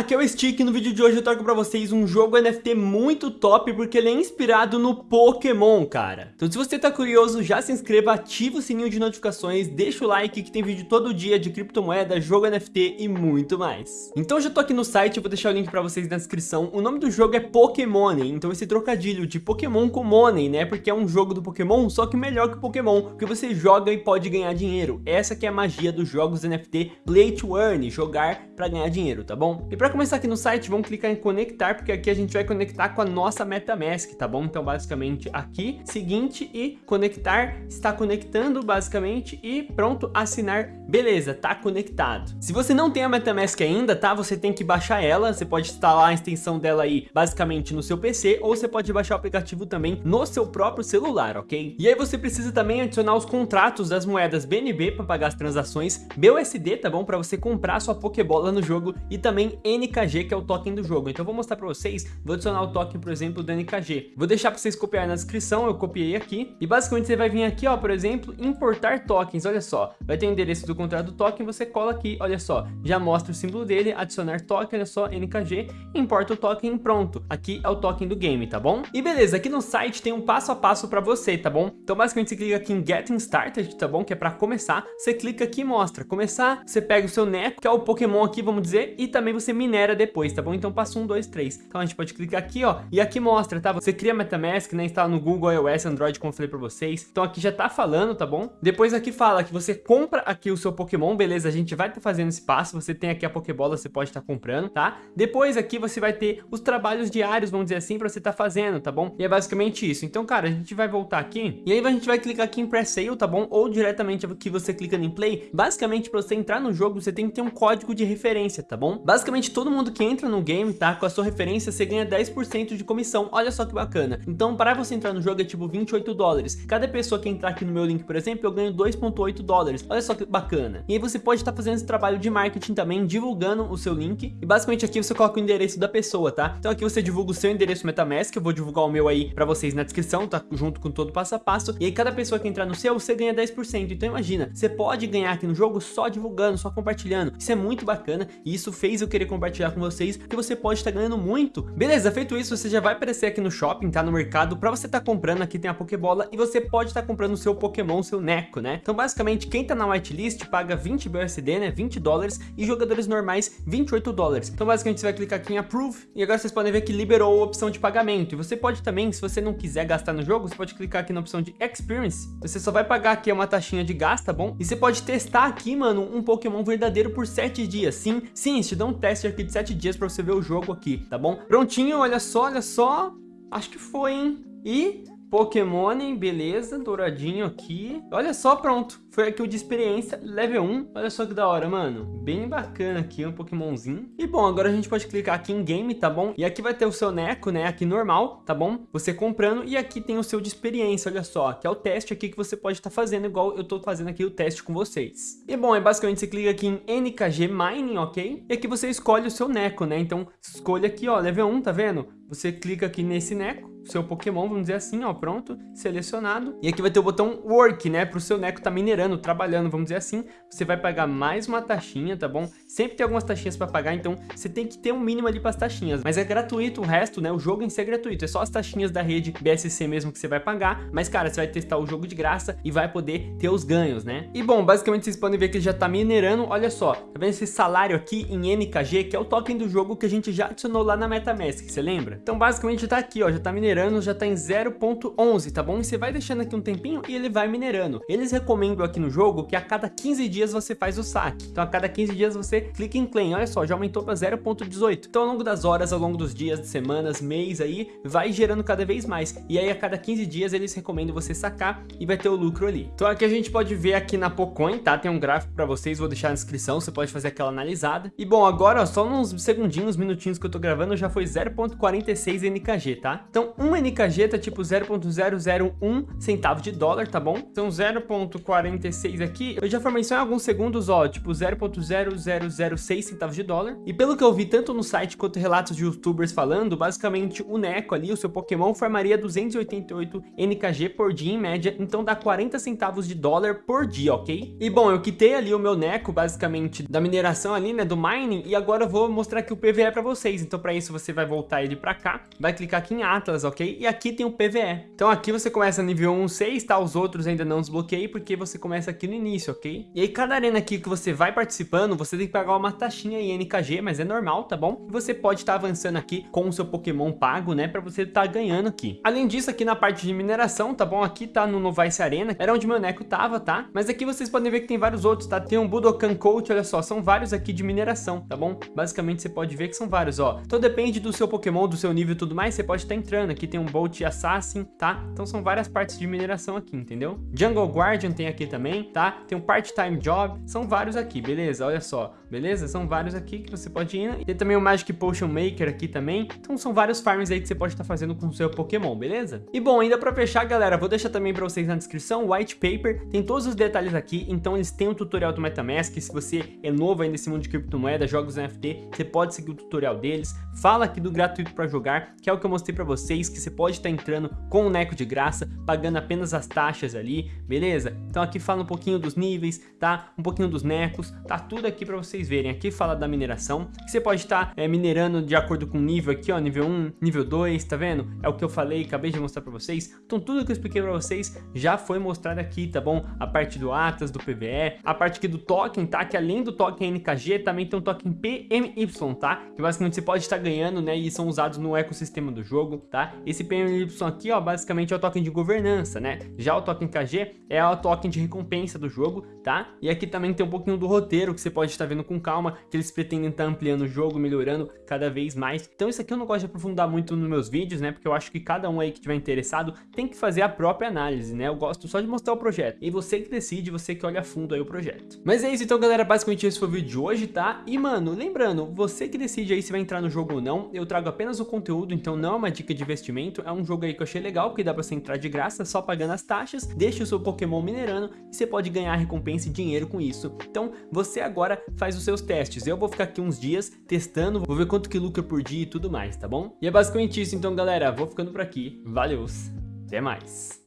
aqui é o Stick e no vídeo de hoje eu trago pra vocês um jogo NFT muito top porque ele é inspirado no Pokémon, cara. Então se você tá curioso, já se inscreva, ativa o sininho de notificações, deixa o like que tem vídeo todo dia de criptomoeda, jogo NFT e muito mais. Então já tô aqui no site, eu vou deixar o link pra vocês na descrição. O nome do jogo é Pokémon, então esse trocadilho de Pokémon com Money, né? Porque é um jogo do Pokémon, só que melhor que o Pokémon, porque você joga e pode ganhar dinheiro. Essa que é a magia dos jogos NFT Play to Earn, jogar pra ganhar dinheiro, tá bom? E para começar aqui no site, vamos clicar em conectar, porque aqui a gente vai conectar com a nossa MetaMask, tá bom? Então, basicamente, aqui, seguinte e conectar, está conectando, basicamente, e pronto, assinar, beleza, tá conectado. Se você não tem a MetaMask ainda, tá? Você tem que baixar ela, você pode instalar a extensão dela aí, basicamente, no seu PC, ou você pode baixar o aplicativo também no seu próprio celular, ok? E aí você precisa também adicionar os contratos das moedas BNB para pagar as transações, BUSD, tá bom? Para você comprar sua Pokébola no jogo e também NKG, que é o token do jogo. Então eu vou mostrar para vocês, vou adicionar o token, por exemplo, do NKG. Vou deixar para vocês copiar na descrição, eu copiei aqui. E basicamente você vai vir aqui, ó, por exemplo, importar tokens, olha só. Vai ter o endereço do contrato do token, você cola aqui, olha só. Já mostra o símbolo dele, adicionar token, olha só, NKG, importa o token pronto. Aqui é o token do game, tá bom? E beleza, aqui no site tem um passo a passo para você, tá bom? Então basicamente você clica aqui em Getting Started, tá bom? Que é para começar. Você clica aqui e mostra. Começar, você pega o seu Neco, que é o Pokémon aqui, vamos dizer, e também você minera depois, tá bom? Então passo 1, 2, 3. Então a gente pode clicar aqui, ó, e aqui mostra, tá? Você cria MetaMask, né? Instala no Google, iOS, Android, como eu falei pra vocês. Então aqui já tá falando, tá bom? Depois aqui fala que você compra aqui o seu Pokémon, beleza? A gente vai estar tá fazendo esse passo, você tem aqui a Pokébola, você pode estar tá comprando, tá? Depois aqui você vai ter os trabalhos diários, vamos dizer assim, pra você estar tá fazendo, tá bom? E é basicamente isso. Então, cara, a gente vai voltar aqui, e aí a gente vai clicar aqui em Pre-Sale, tá bom? Ou diretamente aqui você clica em Play. Basicamente, pra você entrar no jogo, você tem que ter um código de referência, tá bom? Basicamente, todo mundo que entra no game, tá? Com a sua referência, você ganha 10% de comissão. Olha só que bacana. Então, para você entrar no jogo é tipo 28 dólares. Cada pessoa que entrar aqui no meu link, por exemplo, eu ganho 2.8 dólares. Olha só que bacana. E aí você pode estar tá fazendo esse trabalho de marketing também, divulgando o seu link. E basicamente aqui você coloca o endereço da pessoa, tá? Então aqui você divulga o seu endereço MetaMask, eu vou divulgar o meu aí para vocês na descrição, tá? Junto com todo o passo a passo. E aí cada pessoa que entrar no seu, você ganha 10%. Então imagina, você pode ganhar aqui no jogo só divulgando, só compartilhando. Isso é muito bacana e isso fez eu querer compartilhar com vocês, porque você pode estar ganhando muito. Beleza, feito isso, você já vai aparecer aqui no shopping, tá? No mercado, para você estar tá comprando, aqui tem a Pokébola e você pode estar tá comprando o seu Pokémon, seu Neco, né? Então basicamente, quem tá na whitelist paga 20 BUSD, né? 20 dólares e jogadores normais 28 dólares. Então basicamente você vai clicar aqui em Approve e agora vocês podem ver que liberou a opção de pagamento. E você pode também, se você não quiser gastar no jogo, você pode clicar aqui na opção de Experience. Você só vai pagar aqui uma taxinha de gás, tá bom? E você pode testar aqui, mano, um Pokémon verdadeiro por 7 dias. Sim, sim, te dá um teste aqui de 7 dias pra você ver o jogo aqui, tá bom? Prontinho, olha só, olha só. Acho que foi, hein? E Pokémon, beleza, douradinho aqui. Olha só, pronto. Foi aqui o de experiência, level 1. Olha só que da hora, mano. Bem bacana aqui, um Pokémonzinho. E bom, agora a gente pode clicar aqui em Game, tá bom? E aqui vai ter o seu Neco, né? Aqui normal, tá bom? Você comprando. E aqui tem o seu de experiência, olha só. Que é o teste aqui que você pode estar tá fazendo, igual eu tô fazendo aqui o teste com vocês. E bom, é basicamente você clica aqui em NKG Mining, ok? E aqui você escolhe o seu Neco, né? Então, escolha aqui, ó, level 1, tá vendo? Você clica aqui nesse Neco seu Pokémon, vamos dizer assim, ó, pronto, selecionado. E aqui vai ter o botão Work, né, pro seu Neco tá minerando, trabalhando, vamos dizer assim. Você vai pagar mais uma taxinha, tá bom? Sempre tem algumas taxinhas para pagar, então você tem que ter um mínimo ali para as taxinhas. Mas é gratuito o resto, né, o jogo em si é gratuito. É só as taxinhas da rede BSC mesmo que você vai pagar. Mas, cara, você vai testar o jogo de graça e vai poder ter os ganhos, né? E, bom, basicamente vocês podem ver que ele já tá minerando. Olha só, tá vendo esse salário aqui em NKG, que é o token do jogo que a gente já adicionou lá na MetaMask, você lembra? Então, basicamente, tá aqui, ó, já tá minerando minerando já tá em 0.11, tá bom? E você vai deixando aqui um tempinho e ele vai minerando. Eles recomendam aqui no jogo que a cada 15 dias você faz o saque. Então a cada 15 dias você clica em claim. Olha só, já aumentou para 0.18. Então ao longo das horas, ao longo dos dias, semanas, mês aí, vai gerando cada vez mais. E aí a cada 15 dias eles recomendam você sacar e vai ter o lucro ali. Então aqui a gente pode ver aqui na Pocoin, tá? Tem um gráfico para vocês, vou deixar na descrição, você pode fazer aquela analisada. E bom, agora ó, só uns segundinhos, minutinhos que eu tô gravando já foi 0.46 NKG, tá? Então um NKG tá tipo 0.001 centavo de dólar, tá bom? Então 0.46 aqui, eu já formei só em alguns segundos, ó, tipo 0.0006 centavos de dólar. E pelo que eu vi tanto no site quanto relatos de youtubers falando, basicamente o Neco ali, o seu Pokémon, formaria 288 NKG por dia em média, então dá 40 centavos de dólar por dia, ok? E bom, eu quitei ali o meu Neco, basicamente, da mineração ali, né, do mining, e agora eu vou mostrar aqui o PVE pra vocês. Então pra isso você vai voltar ele pra cá, vai clicar aqui em Atlas, ok? E aqui tem o PVE. Então aqui você começa nível 1, 6, tá? Os outros ainda não desbloqueei, porque você começa aqui no início, ok? E aí cada arena aqui que você vai participando, você tem que pagar uma taxinha em NKG, mas é normal, tá bom? E você pode estar tá avançando aqui com o seu Pokémon pago, né? Pra você estar tá ganhando aqui. Além disso, aqui na parte de mineração, tá bom? Aqui tá no Novice Arena, era onde meu Neco tava, tá? Mas aqui vocês podem ver que tem vários outros, tá? Tem um Budokan Coach, olha só, são vários aqui de mineração, tá bom? Basicamente você pode ver que são vários, ó. Então depende do seu Pokémon, do seu nível e tudo mais, você pode estar tá entrando. Aqui tem um Bolt Assassin, tá? Então são várias partes de mineração aqui, entendeu? Jungle Guardian tem aqui também, tá? Tem um Part-Time Job, são vários aqui, beleza? Olha só, beleza? São vários aqui que você pode ir. Tem também o Magic Potion Maker aqui também. Então são vários farms aí que você pode estar tá fazendo com o seu Pokémon, beleza? E bom, ainda pra fechar, galera, vou deixar também pra vocês na descrição o White Paper. Tem todos os detalhes aqui, então eles têm um tutorial do Metamask. Se você é novo aí nesse mundo de criptomoeda, jogos NFT, você pode seguir o tutorial deles. Fala aqui do gratuito pra jogar, que é o que eu mostrei pra vocês, que você pode estar tá entrando com o Neco de graça, pagando apenas as taxas ali, beleza? Então aqui fala um pouquinho dos níveis, tá? Um pouquinho dos Necos, tá tudo aqui pra vocês verem. Aqui fala da mineração, que você pode estar tá, é, minerando de acordo com o nível aqui, ó, nível 1, nível 2, tá vendo? É o que eu falei, acabei de mostrar pra vocês. Então tudo que eu expliquei pra vocês já foi mostrado aqui, tá bom? A parte do Atlas, do PVE, a parte aqui do token, tá? Que além do token NKG, também tem um token PMY, tá? Que basicamente você pode estar ganhando, né? E são usados no ecossistema do jogo, tá? Esse PMY aqui, ó, basicamente é o token de governança, né? Já o token KG é o token de recompensa do jogo, tá? E aqui também tem um pouquinho do roteiro que você pode estar vendo com calma, que eles pretendem estar ampliando o jogo, melhorando cada vez mais. Então isso aqui eu não gosto de aprofundar muito nos meus vídeos, né? Porque eu acho que cada um aí que tiver interessado tem que fazer a própria análise, né? Eu gosto só de mostrar o projeto. E você que decide, você que olha a fundo aí o projeto. Mas é isso então, galera. Basicamente esse foi o vídeo de hoje, tá? E, mano, lembrando, você que decide aí se vai entrar no jogo ou não, eu trago apenas o conteúdo, então não é uma dica de investimento. É um jogo aí que eu achei legal, porque dá pra você entrar de graça, só pagando as taxas, deixa o seu Pokémon minerando e você pode ganhar recompensa e dinheiro com isso. Então, você agora faz os seus testes. Eu vou ficar aqui uns dias testando, vou ver quanto que lucra por dia e tudo mais, tá bom? E é basicamente isso então, galera. Vou ficando por aqui. Valeu! Até mais!